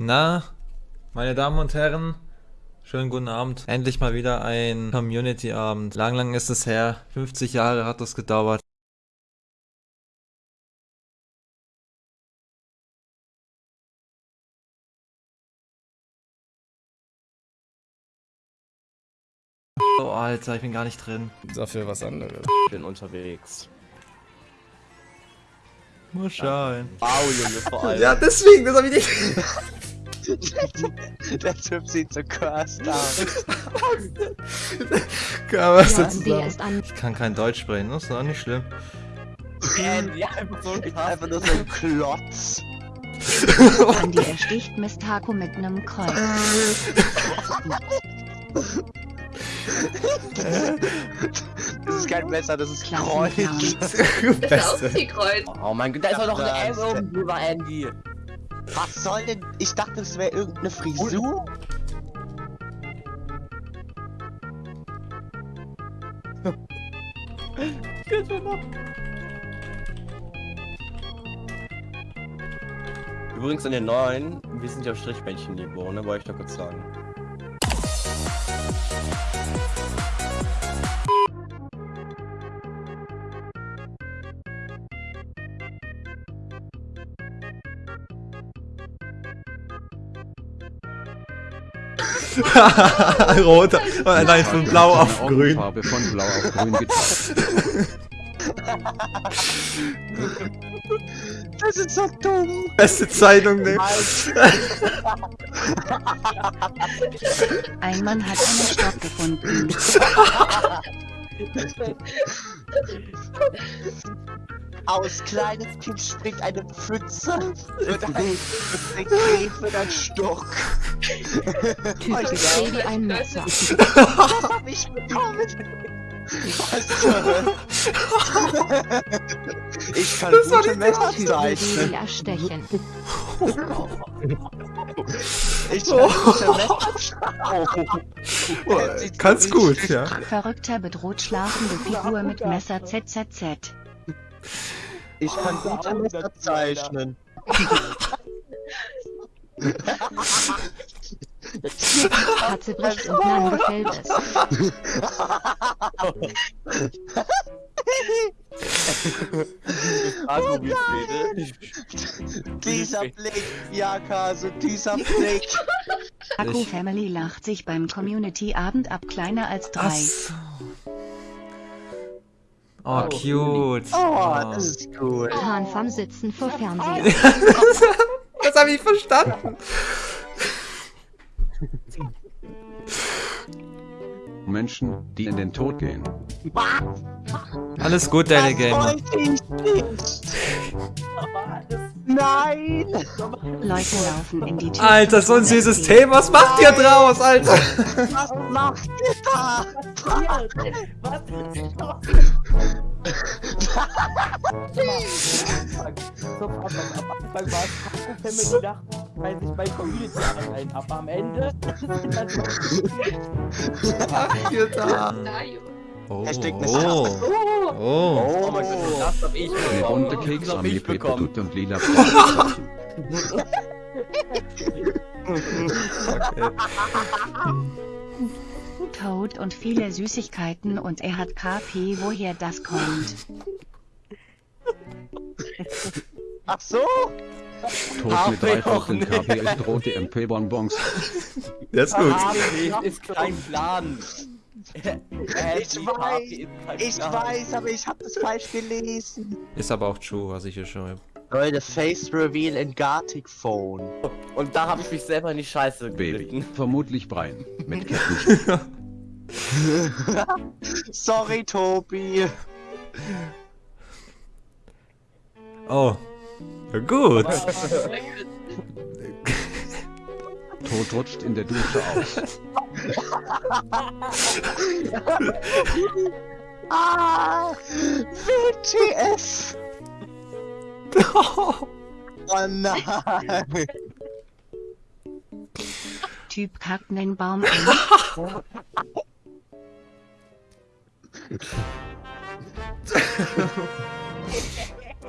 Na, meine Damen und Herren, schönen guten Abend. Endlich mal wieder ein Community-Abend. Lang, lang ist es her. 50 Jahre hat das gedauert. Oh, Alter, ich bin gar nicht drin. Dafür was anderes. Ich bin unterwegs. Muss schauen. Wow, Junge, vor allem. Ja, deswegen, das hab ich nicht. Der Typ sieht so cursed aus. Kann was Ja, dazu sagen? ist. Ich kann kein Deutsch sprechen, das ist auch nicht schlimm. Andy, einfach so ein Einfach nur so ein Klotz. Andi ersticht Mistako mit nem Kreuz. Das ist kein Messer, das ist. Kreuz. Beste. Kreuz. Oh mein Gott, da ist doch noch eine M Das- oben drüber, Andy. Was soll denn? Ich dachte, das wäre irgendeine Frisur. Übrigens in den neuen, wir sind ja auf Strichmännchen-Niveau, ne? Wollte ich doch kurz sagen. Rot, oh, nein, von blau auf grün. Augenfarbe von blau auf grün. Das ist so dumm. Beste Zeitung, ne? Ein Mann hat einen Stock gefunden. Aus kleines Kind springt eine Pfütze. Wird ein, wird ein Käfer mit einem Stock. Typ ist Baby ein Messer. Was hab ich bekommen? Ich kann gute Messer zeichnen. Erstechen. Ich kann gute Messer Oh, Kannst gut, ja. Verrückter bedroht schlafende Figur mit Messer ZZZ. Ich kann gute Messer zeichnen. Katze bricht und Nan gefällt es. Dieser Blick, ja Kase, dieser Blick. Akku Family lacht sich beim Community-Abend ab kleiner als Ach drei. So. Oh, cute. Oh, das ist cool. Hahn vom Sitzen vor Fernseher. Das habe ich verstanden. Menschen, die in den Tod gehen. Alles gut, Danny Gamer. Nein! Leute laufen in die Tür. Alter, so ein süßes Thema. Was macht ihr draus, Alter? Was macht ihr da? Am Anfang war es Family Nacht, weil sich mein Community ein ab am Ende. Macht ihr da? Oh, Hashtag oh, oh. Oh mein Gott, das hab ich Eine bekommen. bunte Das Keksarmee hab ich bekommen. Und lila. Toad und viele Süßigkeiten und er hat KP, woher das kommt. Ach so? Tod mit drei auch Vierteln nicht. KP ist rote MP-Bonbons. Das ist gut. KP ist kein Plan. Ich weiß, ich weiß, aber ich habe das falsch gelesen. Ist aber auch true, was ich hier schreibe. Leute, Face Reveal in Gartic Phone. Und da habe ich mich selber in die Scheiße geritten. Vermutlich Brian. Mit Ketten. Sorry, Tobi. Oh. Gut. Tod rutscht in der Dusche aus. Ah! WTF! Oh nein! Typ kackt nen Baum an.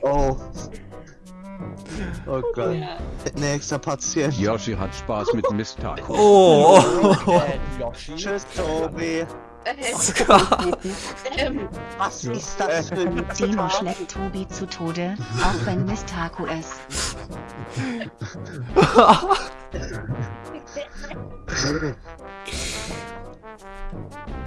Oh. Oh Gott. Nächster Patient. Yoshi hat Spaß mit Mistako. Oh, oh, Äh, Yoshi. Tschüss, Tobi. Ähm, Was ist das für ein Silo Zitat? schlägt Tobi zu Tode, auch wenn Mistako es.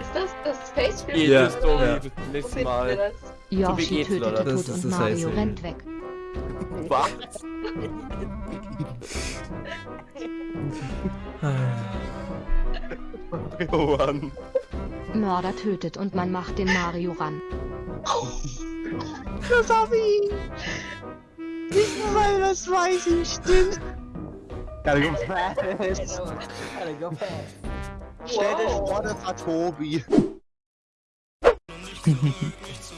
ist das das Face Ja, ja. bis zum nächsten Mal. Yoshi tötete Tod und Mario rennt weg. Was? Johann. Mörder tötet und man macht den Mario ran. Das hab ich. Nicht nur, weil das weiß ich stimmt. Gotta go fast. Stell dir vor, das war Tobi.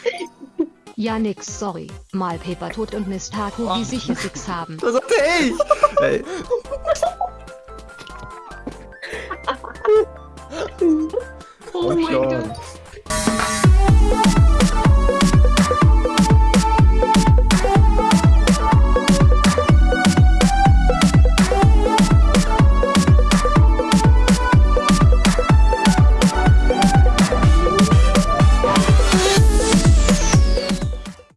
Ja nix, sorry. Mal Paper tot und Mistako, wie sich Six haben. was sagte ich? Ey, Oh mein Gott.